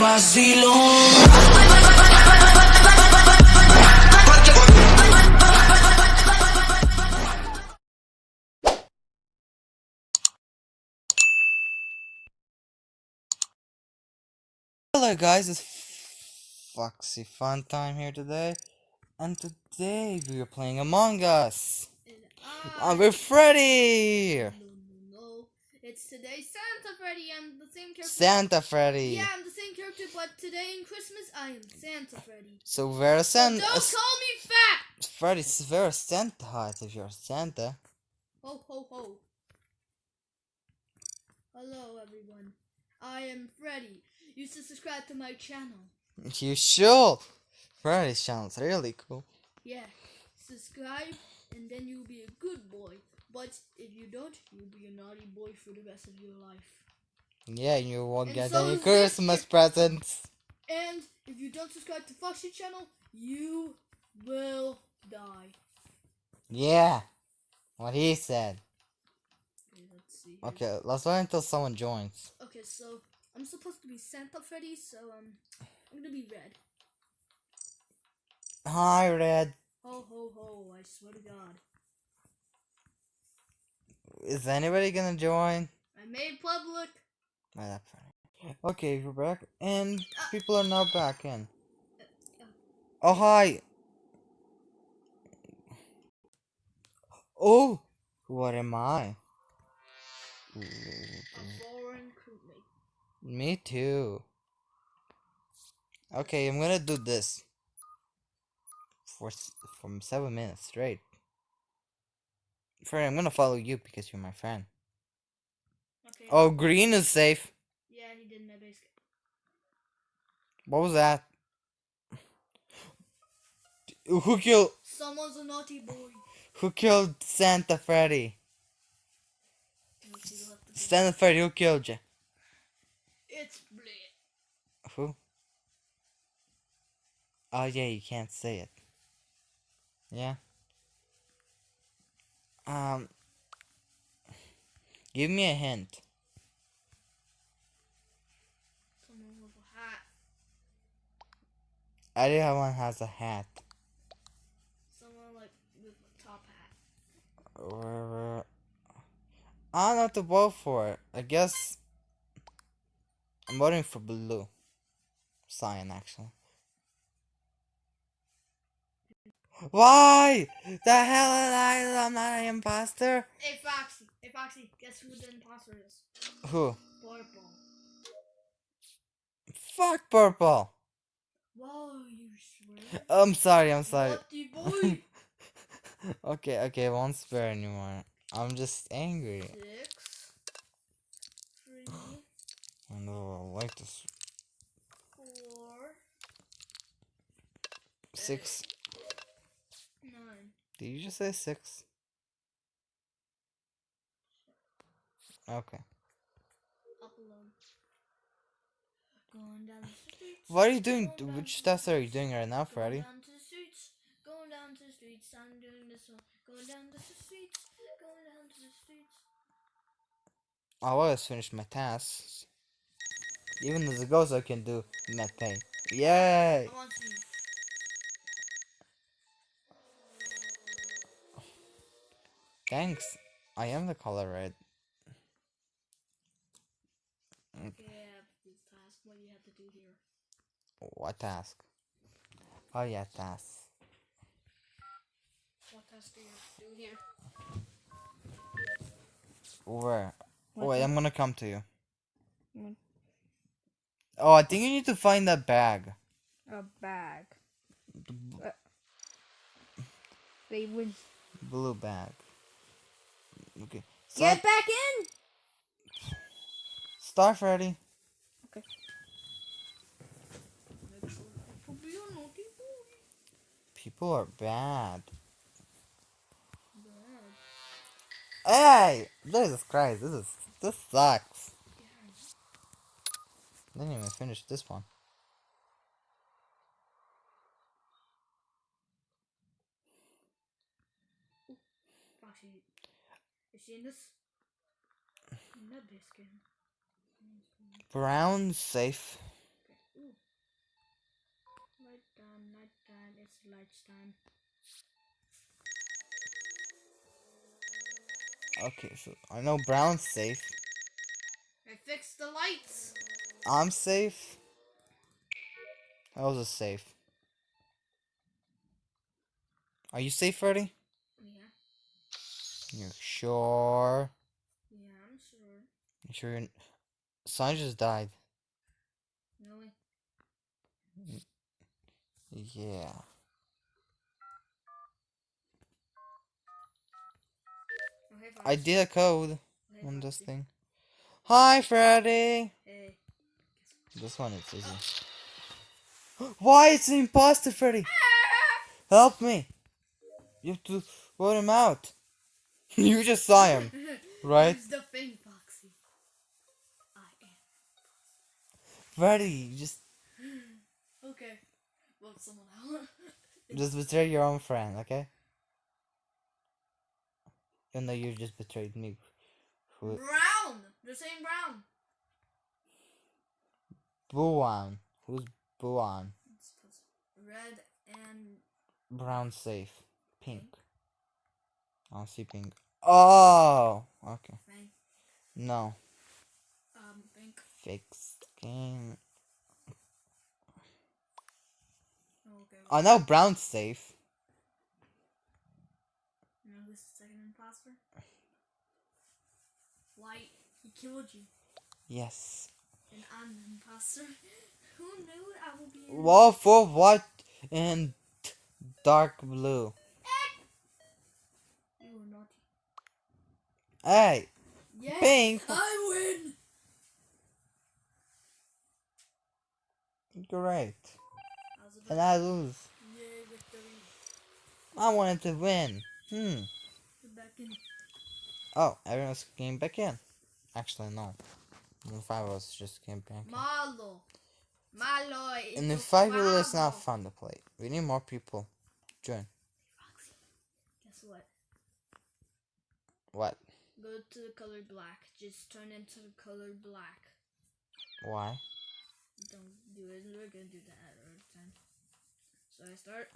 vacilón. Hello guys, it's Foxy Fun Time here today, and today we are playing Among Us. And I'm with Freddy. It's today Santa Freddy. I'm the same character. Santa Freddy. Yeah, I'm the same character, but today in Christmas, I am Santa Freddy. So we're a Santa. don't call me fat. Freddy's very Santa height if you're Santa. Ho ho ho. Hello everyone. I am Freddy. You should subscribe to my channel. You should. Freddy sounds really cool. Yeah, subscribe and then you'll be a good boy. But if you don't, you'll be a naughty boy for the rest of your life. Yeah, you won't And get so any Christmas presents. And if you don't subscribe to Foxy channel, you will die. Yeah, what he said. Okay, let's see. Okay, let's wait until someone joins. Okay, so I'm supposed to be Santa Freddy, so um, I'm gonna be red. Hi, Red. Ho ho ho! I swear to God. Is anybody gonna join? I made public. Oh, that's funny. Okay, we're back, and uh, people are now back in. Uh, uh. Oh, hi! Oh! What am I? A foreign crewmate. Me too. Okay, I'm gonna do this. For from seven minutes straight. Friend, I'm gonna follow you because you're my friend. Okay. Oh, green is safe. Yeah, he did my base. What was that? Who killed? Someone's a naughty boy. Who killed Santa Freddy? Let's see, we'll have to do- Santa Freddy, who killed you? It's Blade. Who? Oh yeah, you can't say it. Yeah. Um. Give me a hint. Someone with a hat. Everyone has a hat. Someone like with a top hat. Or I don't know what to vote for. I guess I'm voting for blue. Cyan, actually. Why? The hell am I? I'm not an imposter. Hey Foxy. Hey Foxy. Guess who the imposter is? Who? Purple. Fuck purple. Whoa, you swear? I'm sorry. I'm sorry. Okay, okay. I won't swear anymore. I'm just angry. Six. Three. I know. I like this. Four. Six. Nine. Did you just say six? Okay. Up. Going down the. What are you doing? going Which steps are you doing right now, Going Freddy? down to the streets. Going down to the streets. I'm doing this one. Going down to the streets. Going down to the streets. I always finish my tasks. Even as a ghost, I can do pay. Yay! Thanks. I am the color red. Yeah, this task. What do you have to do here? What task? Oh yeah, task. What task do you have to do here? Where? What Wait, I'm gonna come to you. Oh, I think you need to find that bag. A bag. The b- uh, They would blue bag. Okay. get back in. Star Freddy. Make sure to be a naughty boy. People are bad. Bad. Hey! Jesus Christ, this is this sucks. Didn't even finish this one. seen this? Brown safe. Okay. Light it's light time. Okay, so I know Brown's safe. I fixed the lights. I'm safe. That was a safe. Are you safe, Freddy? Sure? Yeah, I'm sure. You sure? You're... Son just died. Really? Yeah. Hey, I did a code hey, on this thing. Hi, Freddy. Hey. This one is easy. Why? It's an imposter, Freddy. Ah! Help me. You have to vote him out. You just saw him, right? Use the thing, Foxy. I Freddy, you just. Okay. Vote someone out. just betray your own friend, okay? Even though you just betrayed me. Brown! They're saying brown. Buwan. Who's? It's 'cause red and Brown safe. Pink. I see pink. Oh, okay. Fang. No. Um, pink. Fix game. Oh, okay. I know brown's safe. You know who's the second imposter? White. He killed you. Yes. And I'm the imposter. Who knew I would be in Wall for white and dark blue. You were naughty. Hey, Yeah. pink. I win. Great. And I lose. I wanted to win. Hmm. Get back in. Oh, everyone's came back in. Actually, no. The five of us just came back in. Malo. Malo. And the it's five people is not fun to play. We need more people. Join. Guess what? What? Go to the color black. Just turn into the color black. Why? Don't do it. We're gonna do that another time. So I start.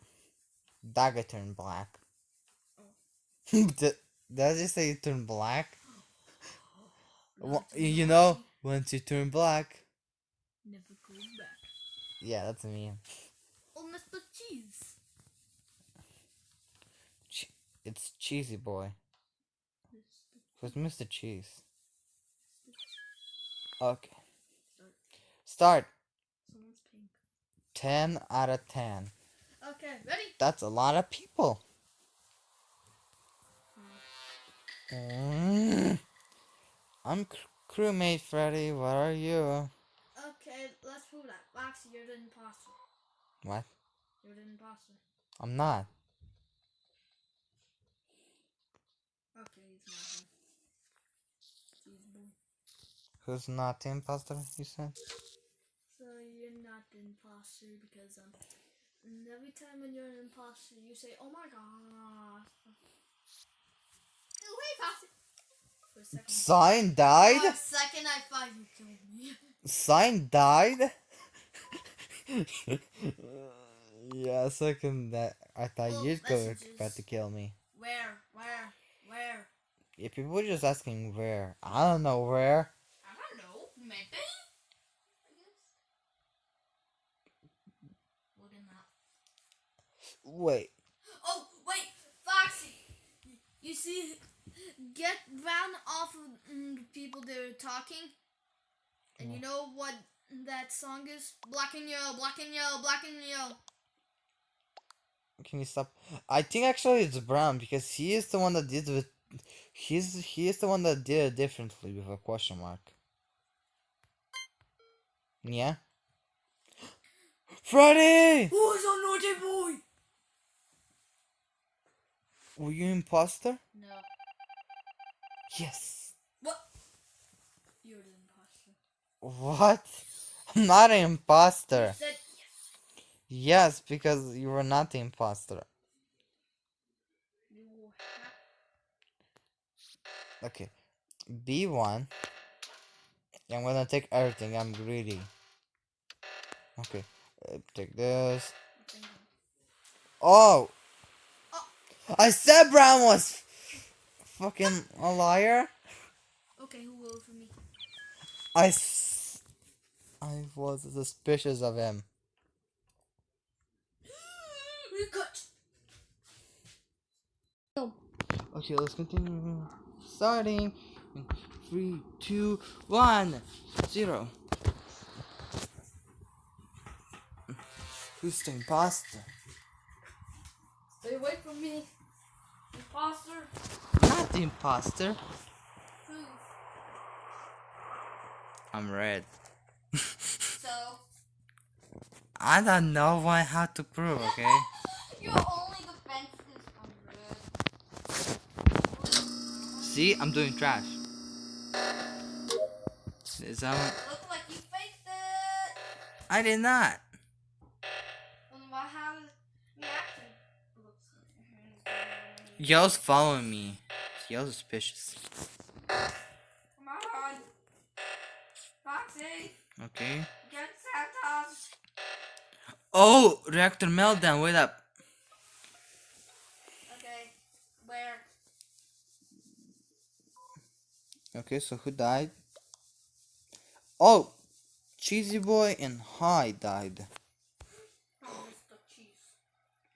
Dagger turn black. Oh. Did, did I just say you turn black? Not you know, once you turn black. Never go back. Yeah, that's me. Oh, Mr. Cheese. Che- It's Cheesy Boy. Who's Mr. Cheese? Okay. Start. Someone's pink. 10 out of 10. Okay, ready? That's a lot of people. Mm. I'm cr- crewmate Freddy. What are you? Okay, let's prove that. Foxy, you're the imposter. What? You're the imposter. I'm not. Okay, he's not him. Cheese boy. Who's not the imposter, you said? So you're not the imposter because um, every time when you're an imposter, you say, "Oh my god." Hey, Foxy. For a second. Sign For died? a second, I thought you killed me. Sign died? yeah, second that I thought Well, you'd go about to kill me. Where? Where? Where? Yeah, people were just asking where. I don't know where. Maybe. I guess. That. Wait. Oh, wait, Foxy. You see, get Brown off of mm, the people that are talking. And you know what that song is? Black and yellow, black and yellow, black and yellow. Can you stop? I think actually it's Brown because he is the one that did with. He's he is the one that did it differently with a question mark. Yeah. Freddy, Who's a naughty boy? were you an imposter? No. Yes. What? You're the imposter. What? I'm not an You imposter. said yes. Yes, because you were not the imposter. You have Okay. B1. I'm gonna take everything. I'm greedy. Okay. Uh, take this. Oh. Oh. I said Brown was fucking a liar. Okay, who voted for me? I, s- I was suspicious of him. We got. Okay, let's continue. Starting. Three, two, one, zero. Who's the imposter? Stay away from me, imposter. Not the imposter. Who? I'm red. So I don't know why how to prove, okay? your only defense I'm red. See, I'm doing trash. Is that what- Look like you faked it. I did not. Well, why how is reaction? Yo's following me. Yo's suspicious. Come on. Foxy, Okay. get Santos. Oh, reactor meltdown. Wait up. Okay, where? Okay, so who died? Oh, Cheesy Boy and High died.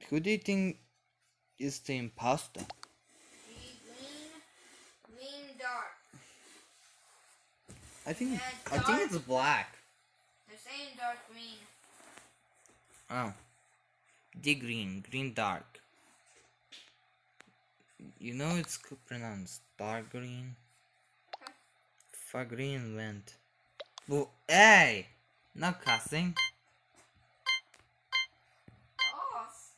Who do you think is the imposter? Green, green, green, dark. I think Yeah, I think it's black. They're saying dark green. Oh, the green, green dark. You know it's pronounced dark green. Okay. Fuck green went. Well, hey, not cussing. Boss.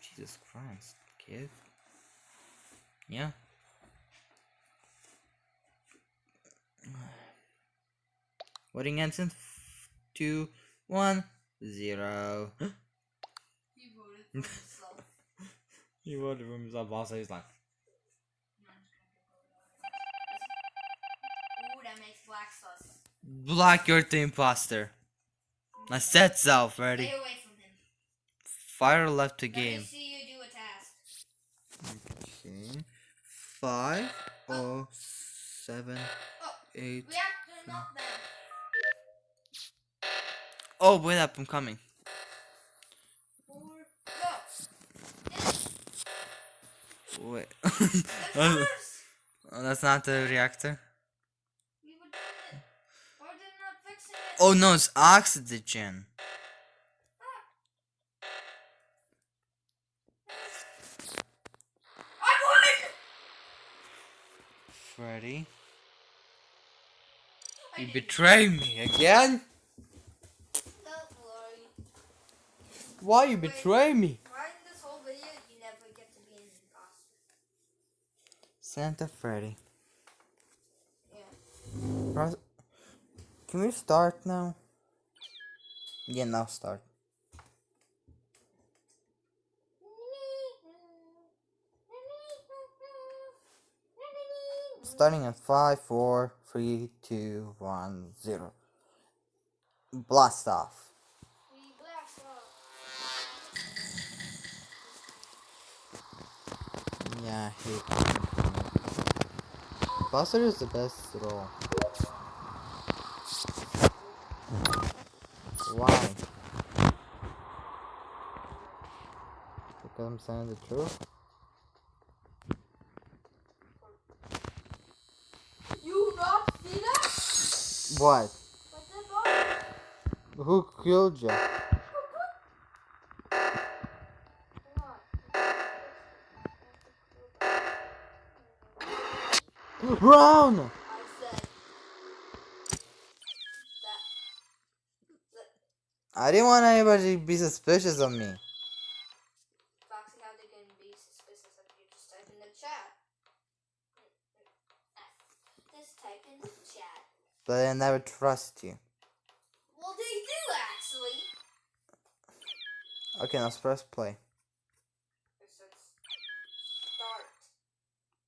Jesus Christ, kid. Yeah. Voting f- two, one, zero. He voted for himself. he voted for himself. Also, he's like, Ooh, that makes black sauce. Black, you're the imposter. I said so, Freddy. Stay away from him. Fire left the Let me game. see you do a task. Okay. Five, oh, oh seven, Oh, eight. reactor meltdown. Oh, wait up, I'm coming. Four, go. Wait. Oh. That's not the reactor. Oh no, it's oxygen. I won! Freddy, you betrayed me again? Why you betray me? Right in this whole video, you never get to be an imposter. Santa Freddy. Yeah. Can we start now? Yeah, now start. Starting at five, four, three, two, one, zero. Blast off. Blast off. Yeah, I hate Buster is the best role. Why? Because I'm saying the truth? You not see that? What? But the dog. Who killed you? Brown! I said that. I didn't want anybody to be suspicious of me. Foxy, how they can be suspicious if you just type in the chat? Just type in the chat. But I never trust you. Well, they do actually. Okay, let's press play. It says start.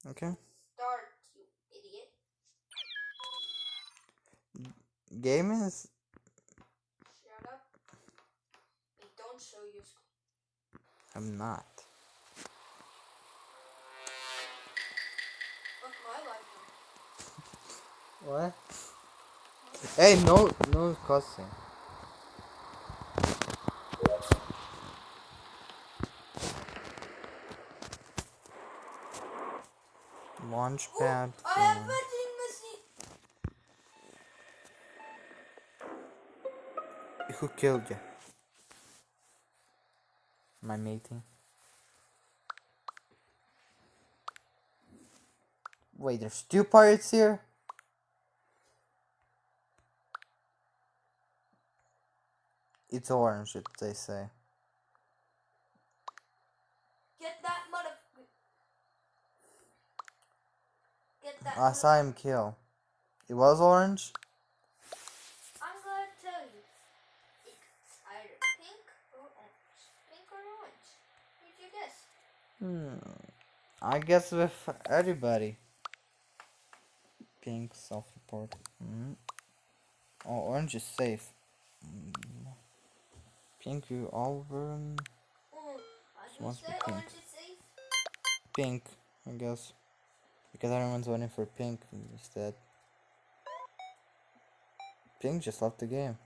Okay? Start, you idiot. Game is. Shut up. I'm not. Fuck my life. What? Hey, no, no cussing. Launchpad. I have for- vending machine. Who killed you? I mating? Wait, there's two pirates here? It's orange, it, they say. Get that motherfucker. Get that. I saw him kill. It was orange? I'm gonna tell you. It's either pink or orange. Pink or orange. What'd you guess? Hmm. I guess with everybody. Pink self-report. Hmm. Oh, orange is safe. Mm. Pink, you all I must be pink. orange is safe. pink, I guess. Because everyone's voting for pink instead. Pink just left the game.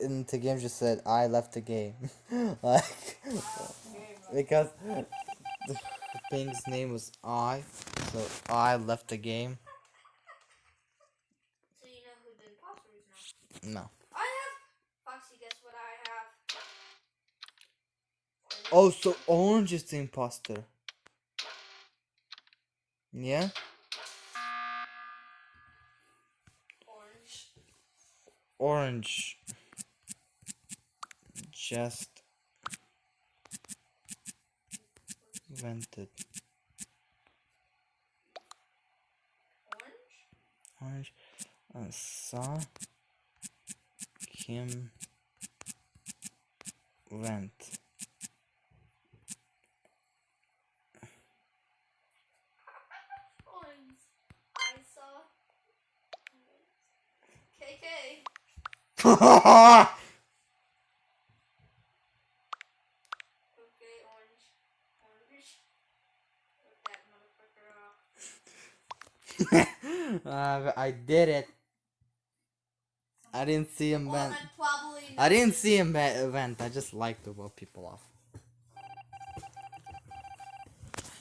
And the game just said, I left the game. like, because the thing's name was I, so I left the game. So you know who the imposter is now. No. I have. Foxy, guess what I have? Orange. Oh, so Orange is the imposter. Yeah? Orange. Orange. Just vented. Orange. Orange. I saw him vent. Orange. I saw. KK. Okay, orange. Orange. Look that motherfucker off. Uh, I did it. I didn't see him Well, vent. I didn't see him vent. I just like to blow people off.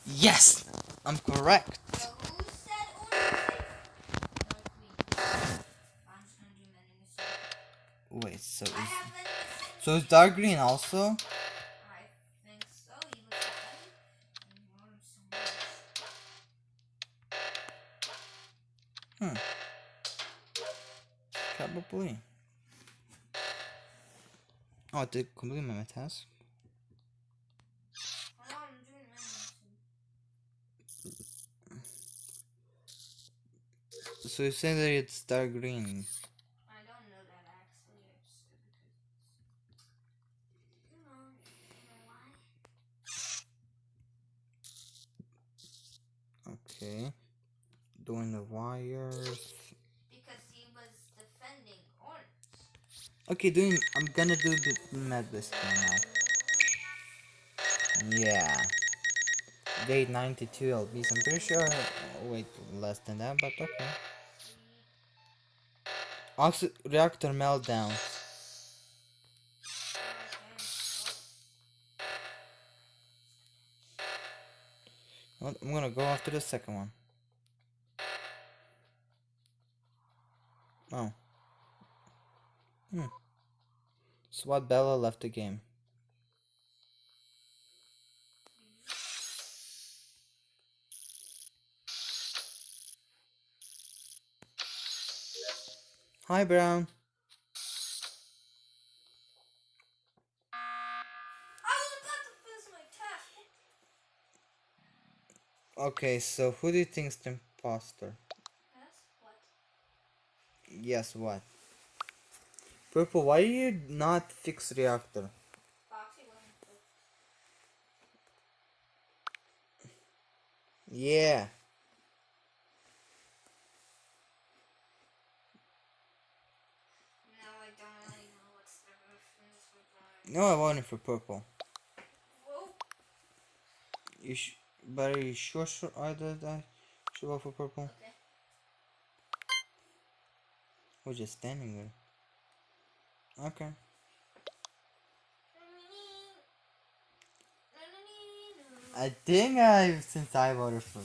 Yes! I'm correct. So who said orange? Not me. I'm just gonna do vending machine. Wait, so is, have vending machine. so is dark green also? Probably. Oh, I did complete my task. So you say that it's dark green. I don't know that actually. Know, know? Okay. Doing the wires. Because he was defending orange. Okay, doing. I'm gonna do the med list now. Yeah. Date 92 LBs. I'm pretty sure. oh, wait, less than that, but okay. Oxy reactor meltdown. I'm gonna go after the second one. Oh. Hmm. SWAT Bella left the game. Hi, Brown. I was about to finish my task. Okay, so who do you think's the imposter? Yes? What? Yes, what? Purple, why do you not fix reactor? Foxy wasn't good. Yeah. No, I don't really know what's the difference between No, I voted for purple. Whoa. You sh but are you sure, sure I did I should vote for purple? Okay. We're just standing there. Okay. I think I've since I voted for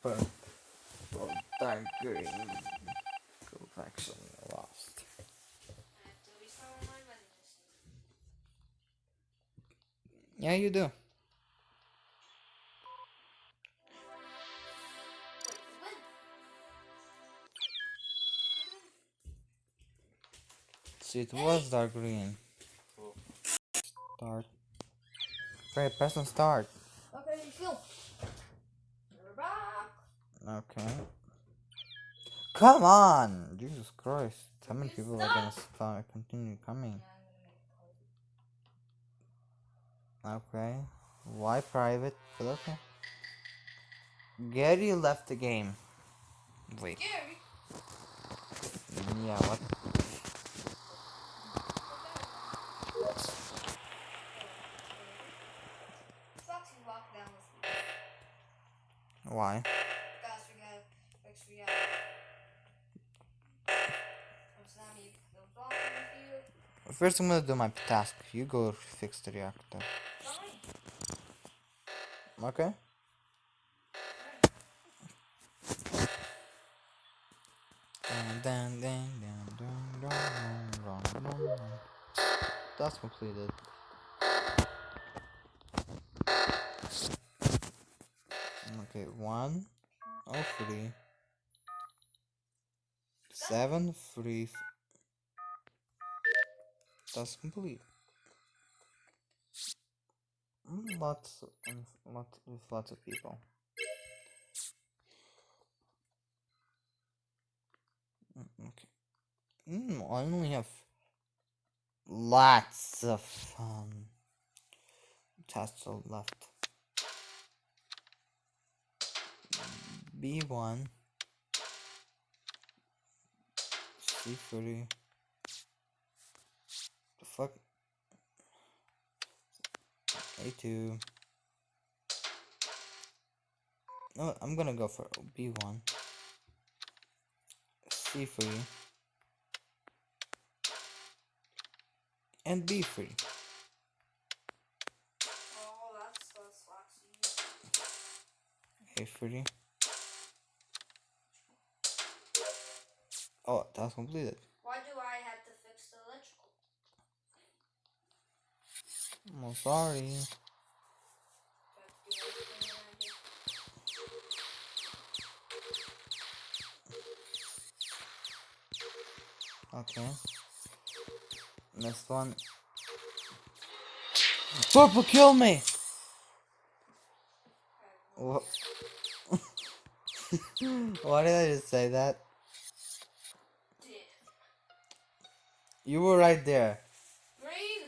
for well, dark green collection. lost. Yeah, you do. It was dark green. Start. Great, press on start. Okay, go. We're back. Okay. Come on! Jesus Christ. How many people are gonna start continue coming? Okay. Why private? But okay. Gary left the game. Wait. Gary. Yeah, what? Why? We got, we got. First, I'm gonna do my task. You go fix the reactor. Okay. That's completed. One, oh three, seven, three. That's complete. Lots, of, lots with lots of people. Mm, Okay. Mm, I only have lots of um tasks left. B1 C3 the fuck? A2 no I'm gonna go for B1 C3 and B3 A3 Oh, that's that's Foxy. A three. That's completed. Why do I have to fix the electrical? I'm sorry. Do I have to do everything around here? Okay. Next one. Purple, kill me! Wha- Why did I just say that? You were right there. Green.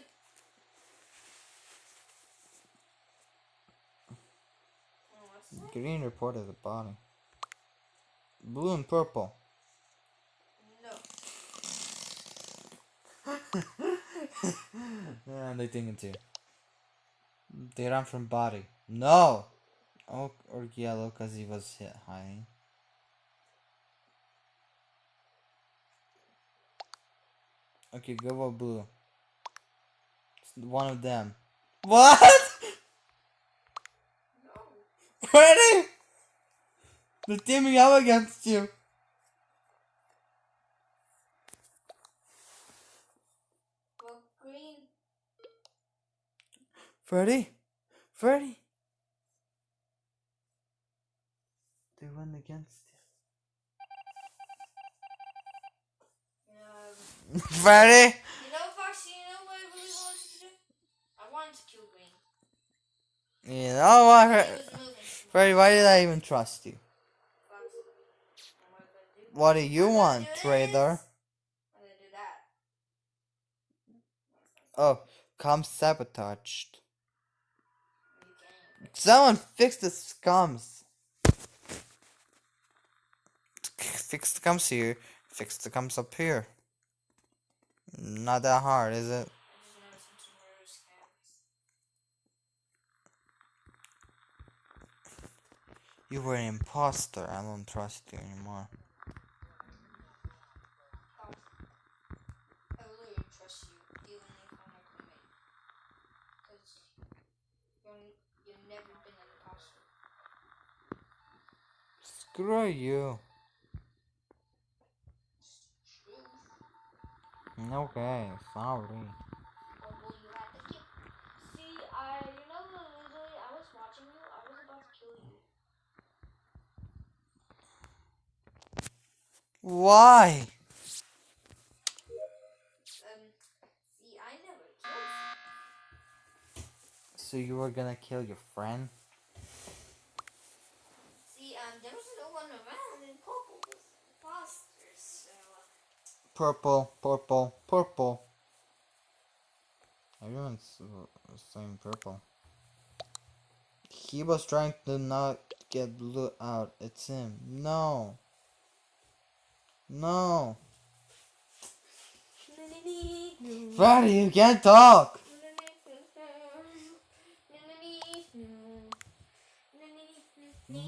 Green report at the bottom. Blue and purple. No. Yeah, they think it too. They run from body. No! Oh, or yellow because he was hit hiding. Okay, go for blue. It's one of them. What? No. Ready? They're teaming up against you. Well, green. Freddy? Freddy? They went against Um, you. Freddy? you know, Foxy, you know what I really wanted to do? I wanted to kill green. You know what? He Fre- was moving. Freddy, why did I even trust you? Foxy. What am I gonna do? You want, do trader? I'm gonna do that. Oh, come sabotaged. Someone fix the scums. Fix the scums here. Fix the scums up here. Not that hard, is it? You were an imposter. I don't trust you anymore. Screw you. Kill sorry. Why? Um, see, I never killed. So you were gonna kill your friend? See, um, there was no one around, and Purple was imposters, so. uh, Purple, purple, purple. Everyone's saying purple. He was trying to not get blue out. It's him. No. No. Freddy, you can't talk.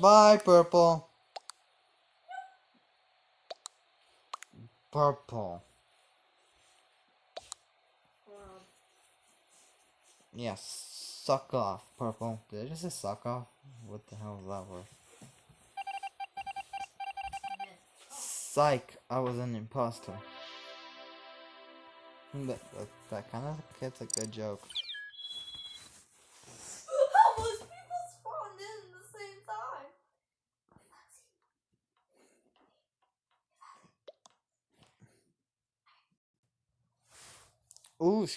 Bye, purple. Purple. Yes. Suck off, purple. Did I just say suck off? What the hell is that word? Psych, I was an imposter. Hmm, that, that, that kind of gets a good joke. How most people spawned in at the same time? Ooh.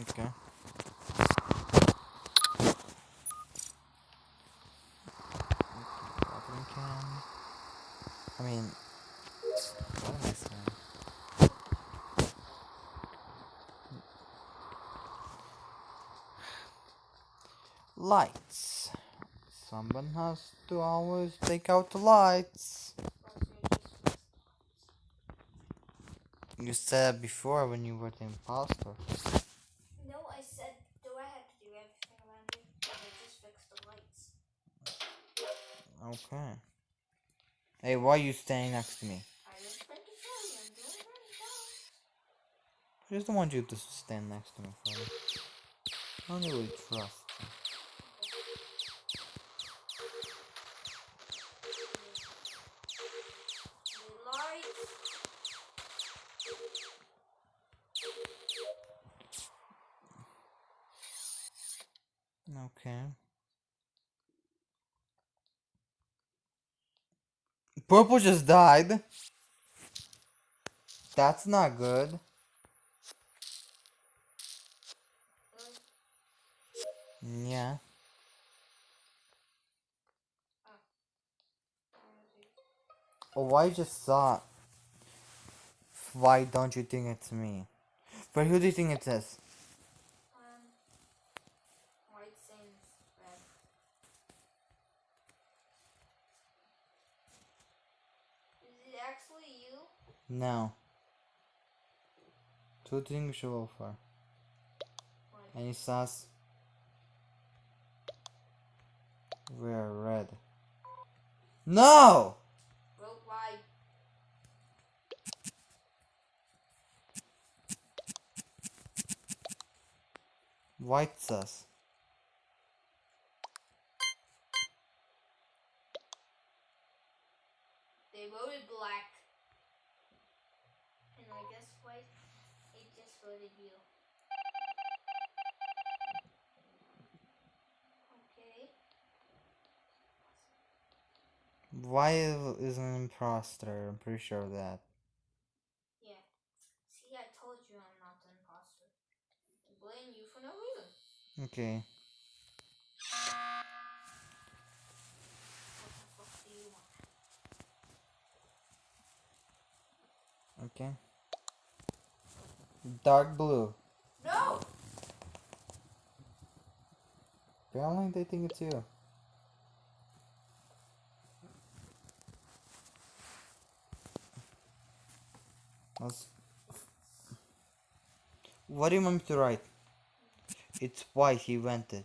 Okay. I mean, what am I saying? Lights. Someone has to always take out the lights. You said before when you were the imposter. No, I said, do I have to do everything around? I just fix the lights. Okay. Hey, why are you staying next to me? I to tell you, I'm doing it right now. I just don't want you to stand next to me, Freddy. I don't really trust just died. That's not good. Yeah. Oh, why just saw? Why don't you think it's me? But who do you think it is? Um, white sands red. Is it actually you? No. Two things show offer. Any sauce? We're red. No! White sauce. They voted black. And I guess white, it just voted you. Okay. Why is an imposter? I'm pretty sure of that. Yeah. See, I told you I'm not the imposter. I blame you for no reason. Okay. What the fuck do you want? Okay. Dark blue. No! Apparently they think it's you. Let's... What do you want me to write? It's white, he invented.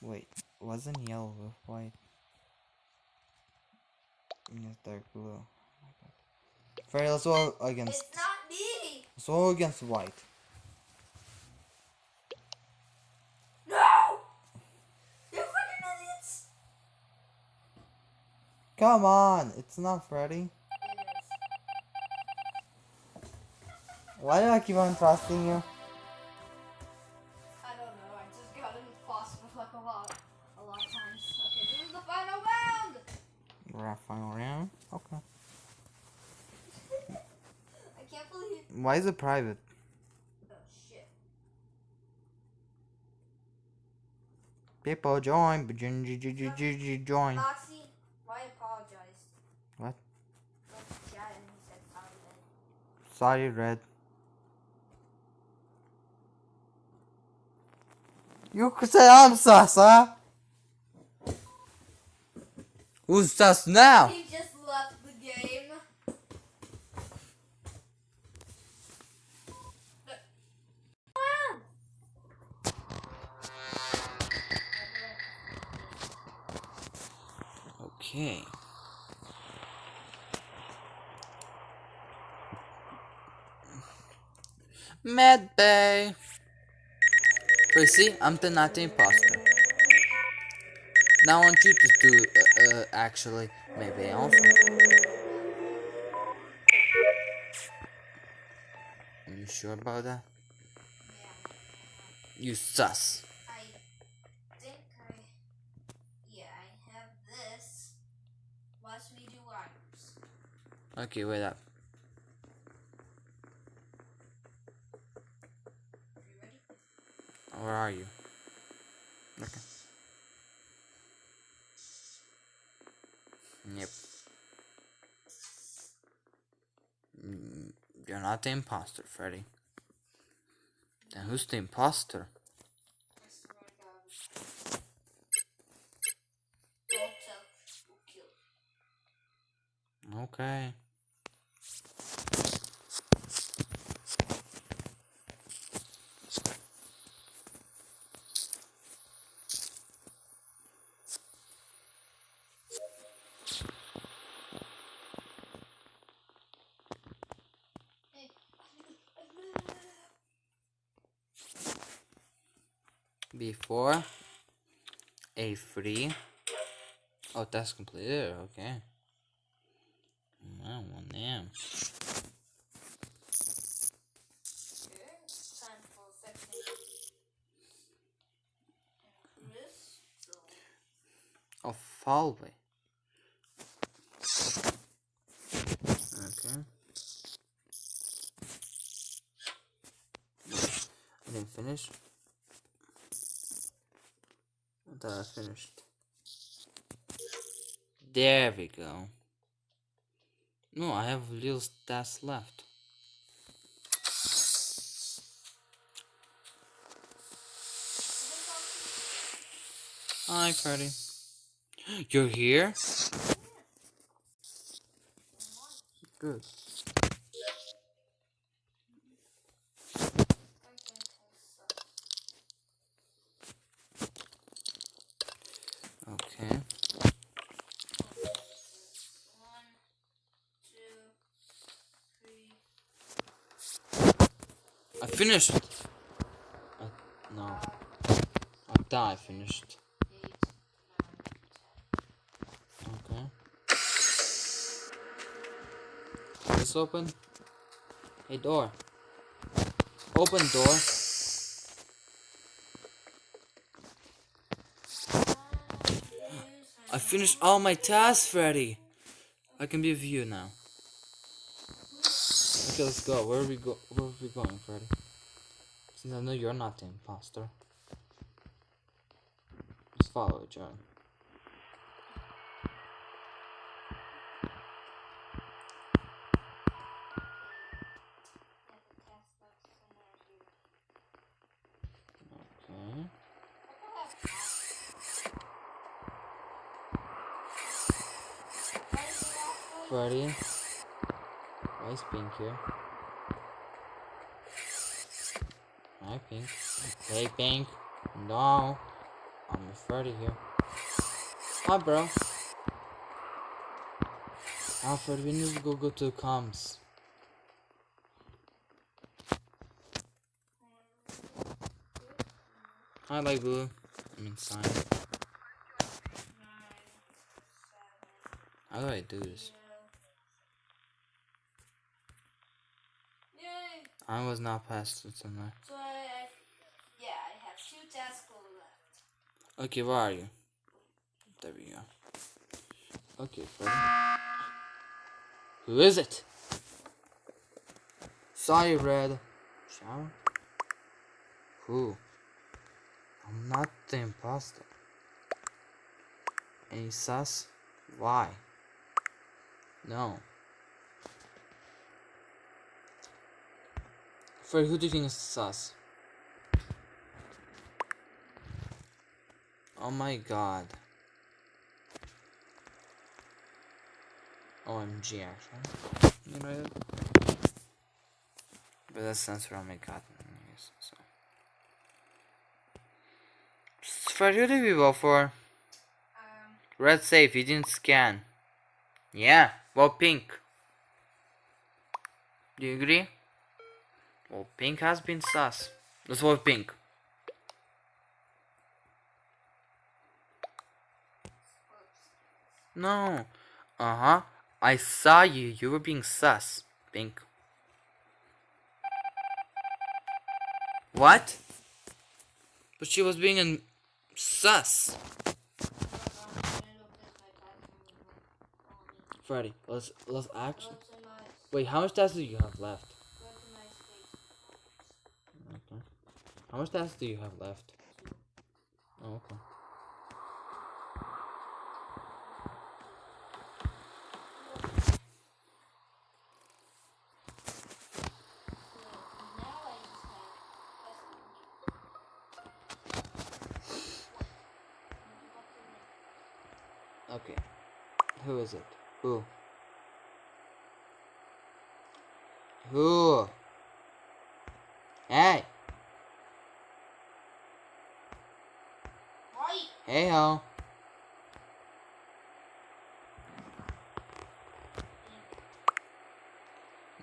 Wait, wasn't yellow with white? Yes, dark blue. Oh. Freddy, let's go against It's not me. go against white. No. You freaking idiots. Come on, it's not Freddy. Why do I keep on trusting you? I don't know. I just got in the boss for like a lot, a lot of times. Okay, this is the final round. We're at final round. Okay. I can't believe. Why is it private? Oh shit. People join, but j- j- j- j- j- j- join. Foxy, why apologize? What? Went to chat and he said sorry then. Sorry, Red. You could say I'm sus, huh? Who's sus now? He just left the game. Okay. Mad Bay. But see, I'm the not the imposter. Now I want you to do, uh, uh actually, maybe also. Are you sure about that? Yeah. You sus. I think I. Yeah, I have this. Watch me do items. Okay, wait up. Are you ready? Where are you? Okay. Yep. Mm, You're not the imposter, Freddy. Then who's the imposter? I swear to God. Don't tell. We'll kill. Okay. Hey. A free. Oh, that's completed. Okay. Wow, one damn. Okay, time for fixing this. So, Oh, hallway. Okay. I didn't finish. I thought I finished. There we go. No, I have stats left. Hi, Freddy. You're here? Good. Okay. one, two, three. I finished. I, no. I die finished. Okay. This open. Hey, door. Open door. I finished all my tasks, Freddy. I can be with you now. Okay, let's go. Where are we go? Where are we going, Freddy? Since I know you're not the imposter. Just follow other. Okay. Freddy. Why is Pink here? Hi, Pink. Pink. No. I'm Freddy here. Hi, bro. Alfred, we need to go go to the comms. Hi, like blue. I mean, sign. Nine, seven, How do I do this? I was not past it somewhere. Okay, where are you? There we go. Okay. Who is it? Sorry, Red. Shower? Who? I'm not the imposter. Any sus? Why? No. Fred, who do you think is sus? Oh my god. OMG, actually. You know it? But that's censor on my god. Yes, so. Fred, who did we vote for? Um, Red safe, you didn't scan. Yeah, well, pink. Do you agree? Well, pink has been sus. Let's vote pink. No. Uh huh. I saw you. You were being sus. Pink. What? But she was being an sus. Freddy, let's let's actually. Wait, how much tasks do you have left? Okay. How much tasks do you have left? Oh, okay. Okay. Who is it? Who? Who? Hey! Hey ho!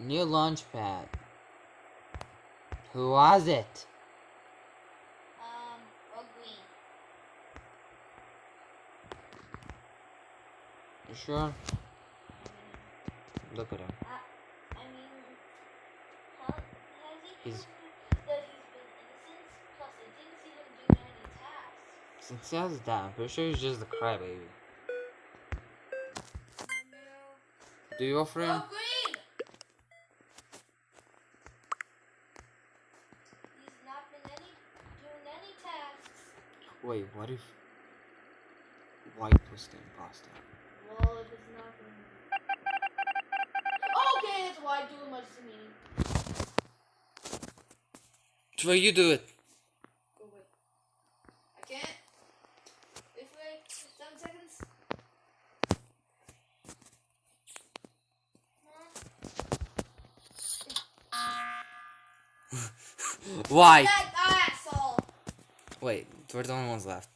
New launch pad. Who was it? Um, or green. You sure? Look at him. Uh, I mean, how, He's- proven that he's been innocent? Plus, I didn't see him do any tasks. Since he has that, I'm pretty sure he's just a crybaby. Do you offer him? Oh, green! He's not been any doing any tasks. Wait, what if White was the imposter? Well, if it's not been. Okay, it's why I do much to me. Trey, you do it. Go away. I can't. This way. Seven seconds. Asshole. Wait, we're the only ones left.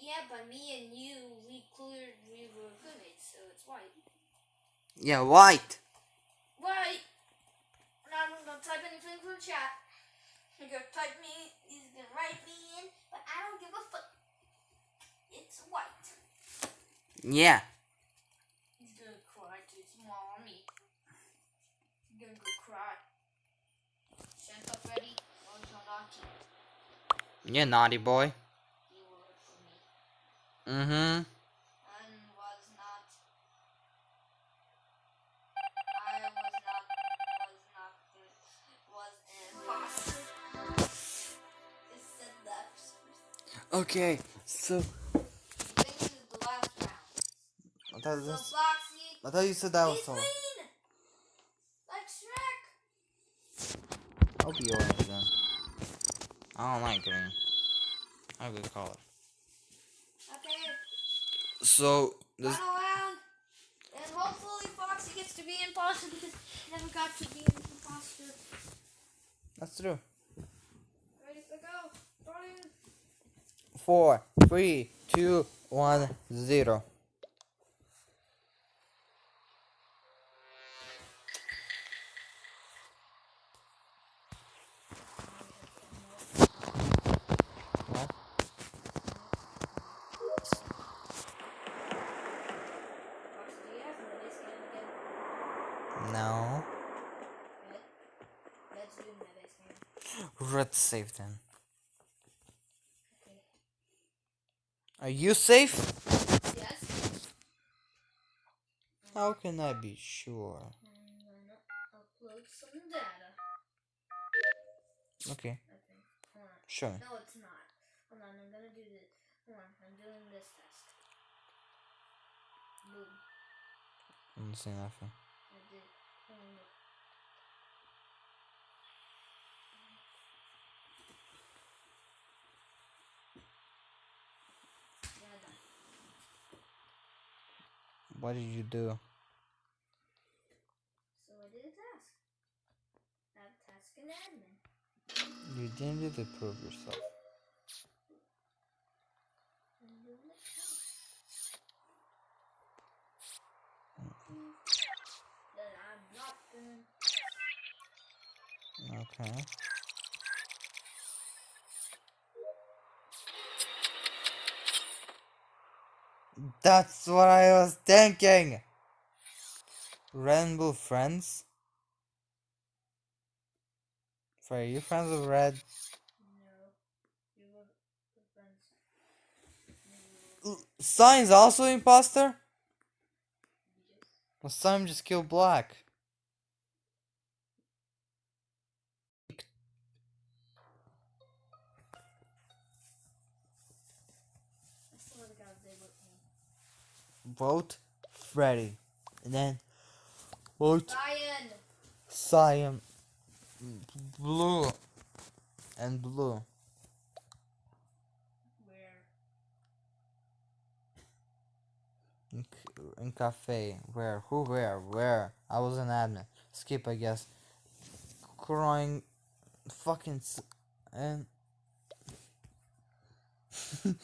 Yeah, but me and you, we cleared, we were roommates, so it's white. Yeah, White. White. Now I'm gonna type anything from chat. He's gonna type me, he's gonna write me in, but I don't give a fuck. It's white. Yeah. He's gonna cry to his mommy. He's gonna go cry. Santa Freddy, or Jonati, Yeah, naughty boy. worked for me. Mm-hmm. Okay, so This is the last round. I thought, So this, Foxy, I thought you said that was he's all. clean. Like Shrek. I'll be orange then. I don't like green. I have a good color. Okay, So this final round. And hopefully Foxy gets to be imposter because he never got to be an imposter. that's true. Ready to go. Starting. Four, three, two, one, zero. What? Fox, save you have another scan again? No. Good. Let's do another scan. Red safe then. Okay. Are you safe? Yes. How can I be sure? I'm upload some data. Okay, I think. Hold on. sure. No, it's not. Hold on, I'm gonna do this. Hold on, I'm doing this test. Boom. I didn't say nothing. I did. Hold on, look. Yeah, done. What did you do? So I did a task. Add task and admin. You didn't do to prove yourself. I'm doing it now. That I'm not gonna Okay. That's what I was thinking. Rainbow friends. Are you friends with Red? No. Cyan's also imposter? Yes. Well, Sign just killed Black. Vote Freddy. And then vote Ryan! Cyan. Blue. And blue. Where? In, in cafe. Where? Who? Where? Where? I was an admin. Skip, I guess. Crying. Fucking. And.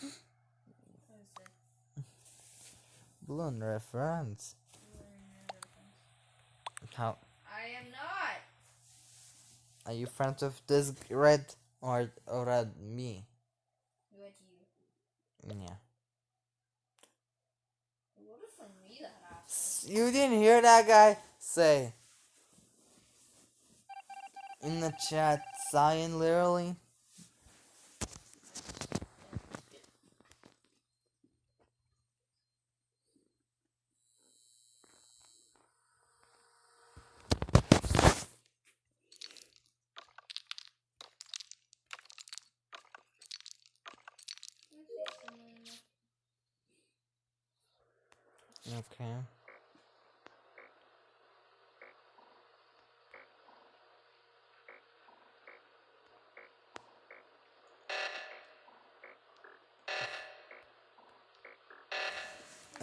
What is it? Balloon reference. You were in another friends. How? I am not! Are you friends with this red? Or, or red? Me? You you. Yeah. What if I me that? You didn't hear that guy say. In the chat, Cyan literally.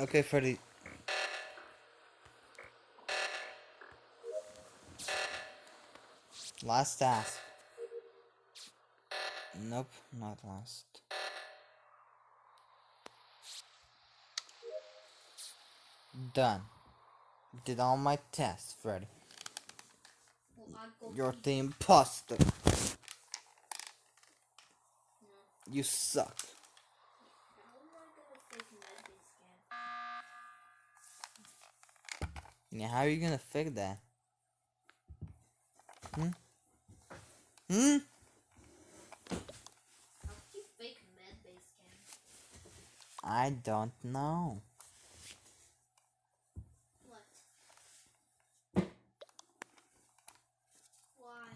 Okay, Freddy. Last task. Nope, not last. Done. Did all my tests, Freddy. You're the imposter. You suck. How am I gonna fake medbay how are you gonna fix that? Hmm? Hmm? I don't know. What? Why?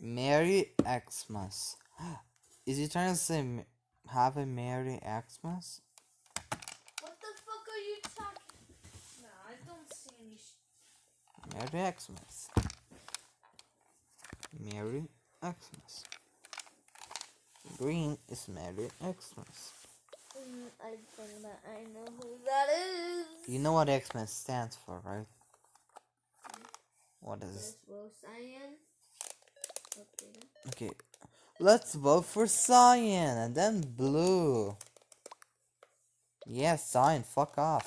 Merry Xmas. Is he trying to say have a Merry Xmas? What the fuck are you talking? No, I don't see any. Sh- Merry Xmas. Merry Xmas. Green is Merry Xmas. Mm, I think that I know who that is. You know what Xmas stands for, right? What is This Cyan. Okay. Let's vote for cyan and then blue. Yeah, cyan, fuck off.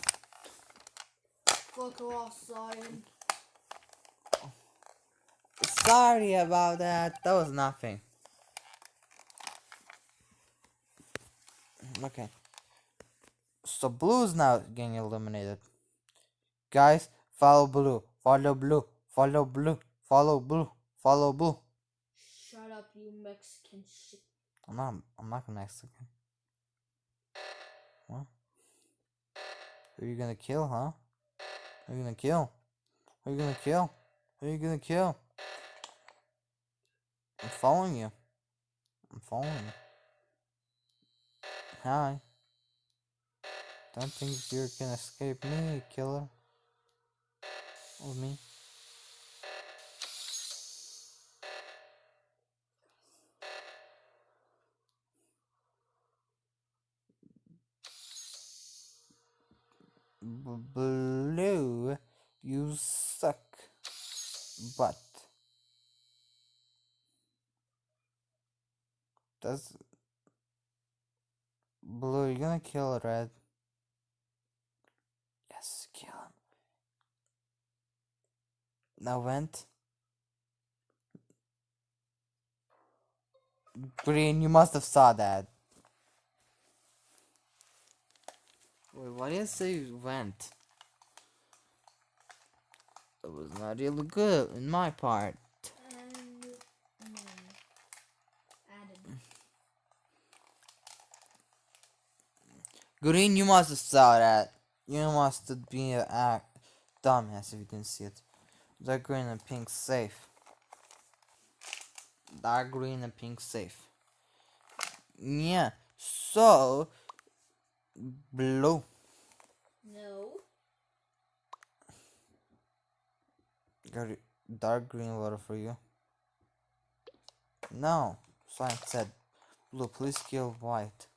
Fuck off, cyan. Sorry about that. That was nothing. Okay. So blue's now getting eliminated. Guys, follow blue. Follow blue. Follow blue. Follow blue. Follow blue. Shut up, you Mexican shit. I'm not I'm not Mexican. What? Who are you gonna kill, huh? Who are you gonna kill? Who are you gonna kill? Who are you gonna kill? I'm following you. I'm following you. Hi. Don't think you can escape me, killer. Or me. B- blue, you suck. But does blue? You're gonna kill red? Yes, kill him. Now vent. Green, you must have saw that. Wait, why did you say went? That was not really good in my part. And mm, added. Green, you must have saw that. You must have been an act dumbass if you didn't see it. Dark green and pink safe. Dark green and pink safe. Yeah. So blue. No. Got. Dark green water for you. No. Science said blue. Please kill white.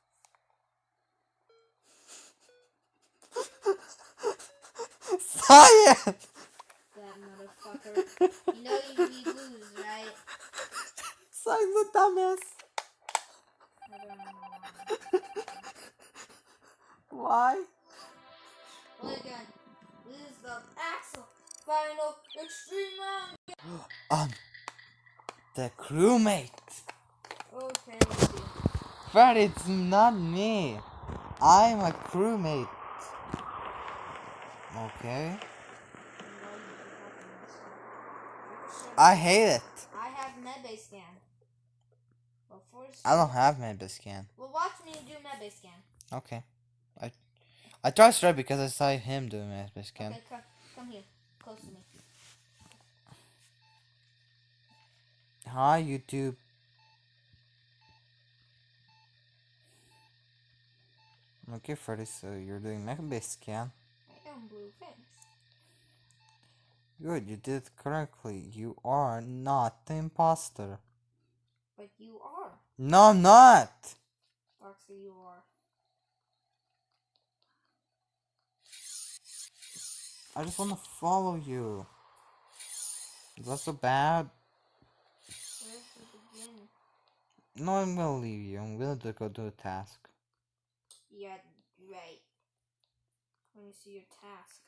Science. That motherfucker. you know you need lose, right? Science the dumbass. I why. Well, again, this is the Axel final extreme round. Um, the crewmate. Okay. Fred, it's not me. I'm a crewmate. Okay. I hate it. I have medbay scan. Well, first, I don't have medbay scan. well, watch me do medbay scan. Okay. I I trust Red because I saw him doing Medbay scan. Okay, come, come here, close to me. Hi, YouTube. Okay, Freddy, so you're doing Medbay scan. I am blue fins. Good, you did correctly. You are not the imposter. But you are. No, I'm not. Foxy, you are. I just want to follow you. Is that so bad? Where's the beginning? No, I'm gonna leave you. I'm gonna go do a task. Yeah, right. Let me see your task.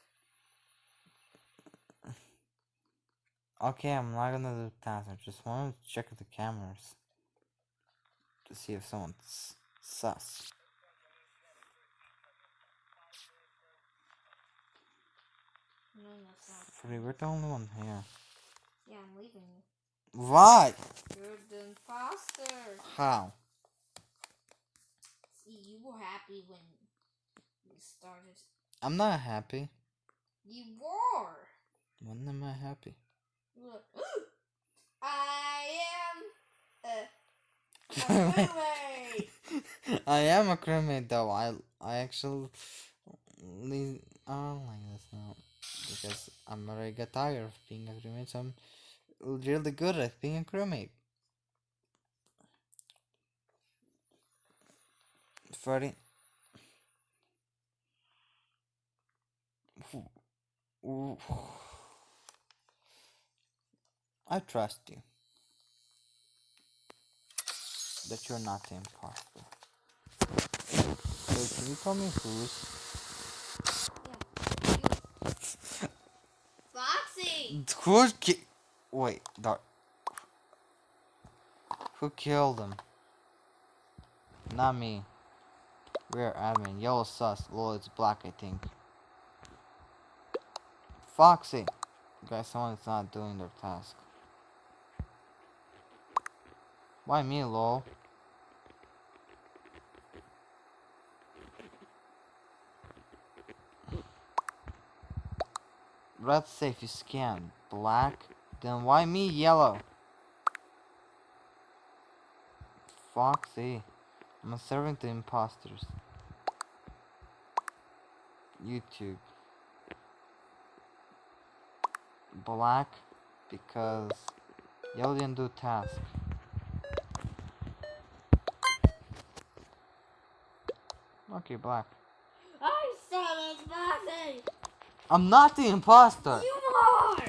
Okay, I'm not gonna do the task. I just want to check the cameras to see if someone's sus. No, that's not. Freddy, we're the only one here. Yeah, I'm leaving you. Why? You're the imposter. How? See, you were happy when we started. I'm not happy. You were. When am I happy? You were like, I am a, a roommate. I am a crewmate though. I I actually I don't like this now because I'm already get tired of being a crewmate. So I'm really good at being a crewmate. Freddy. I trust you. that you're not imposter. So can you tell me who's? Foxy! Who ki- Wait, that. Who killed him? Not me. We're admin. Yellow sus. Well, it's black, I think. Foxy! Guys, someone's not doing their task. Why me, lol? Red safe you scan. Black? Then why me yellow? Foxy. I'm serving the imposters. YouTube. Black because yellow didn't do task. Okay, black. I said it's Foxy! I'm not the imposter. You are!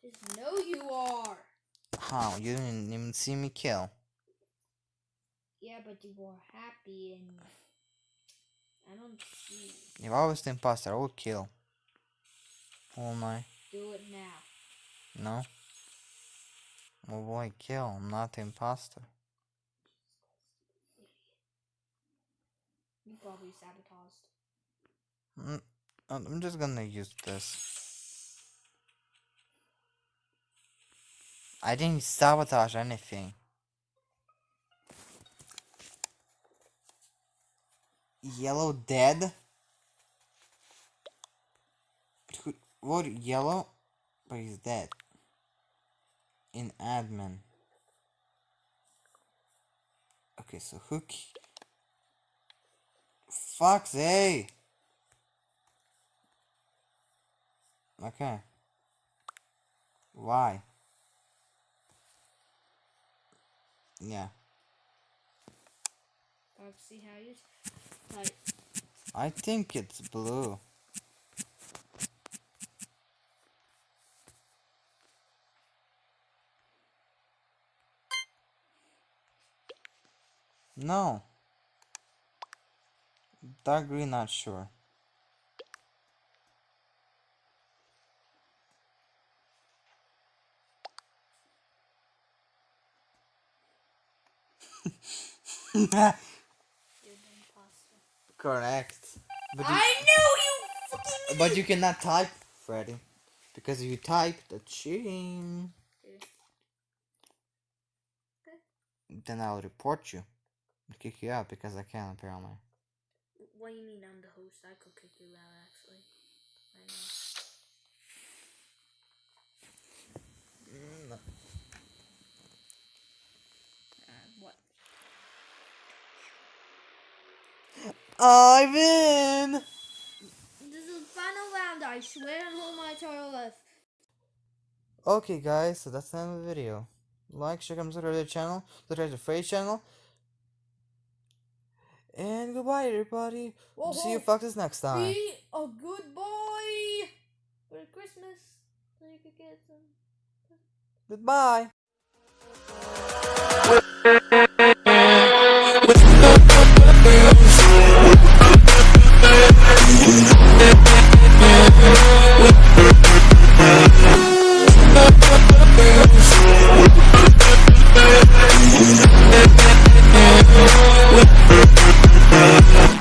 Just know you are. How? You didn't even see me kill. Yeah, but you were happy and I don't see. If I was the imposter, I would kill. Oh my. Do it now. No. Well, why kill? I'm not the imposter. You probably sabotaged. Mm, I'm just gonna use this. I didn't sabotage anything. Yellow dead? What? Yellow? But he's dead. In admin. Okay, so who ki- Foxy! Okay. Why? Yeah. Foxy, how you type? I think it's blue. No. Dark green, not sure. Correct. But you, I knew you fucking. but you cannot type, Freddy. Because if you type, that's cheating. Then I'll report you. Kick you out because I can apparently. What do you mean I'm the host? I could kick you out actually. I win. This is final round, I swear on all my entire left. Okay guys, so that's the end of the video. Like, share, comment, subscribe to the channel, subscribe to the channel. And goodbye everybody. Whoa, See you fuckers next time. Be a good boy for Christmas. So you could get some Goodbye. With We'll be right back.